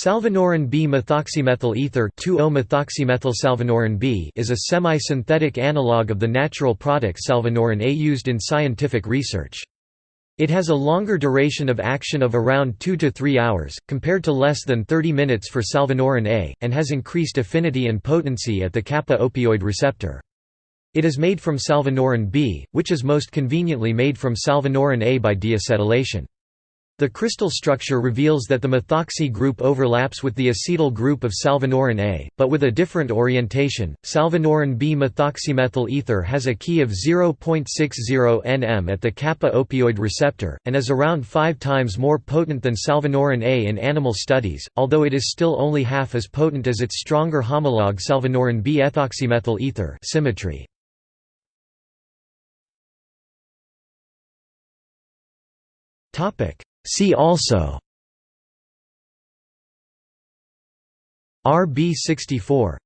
Salvinorin B-methoxymethyl ether 2-O-methoxymethyl B is a semi-synthetic analog of the natural product salvinorin A used in scientific research. It has a longer duration of action of around 2 to 3 hours, compared to less than 30 minutes for salvinorin A, and has increased affinity and potency at the kappa opioid receptor. It is made from salvinorin B, which is most conveniently made from salvinorin A by deacetylation. The crystal structure reveals that the methoxy group overlaps with the acetyl group of salvinorin A, but with a different orientation. Salvinorin B methoxymethyl ether has a Ki of 0.60 nm at the kappa opioid receptor, and is around five times more potent than salvinorin A in animal studies, although it is still only half as potent as its stronger homologue salvinorin B ethoxymethyl ether symmetry. Topic See also RB64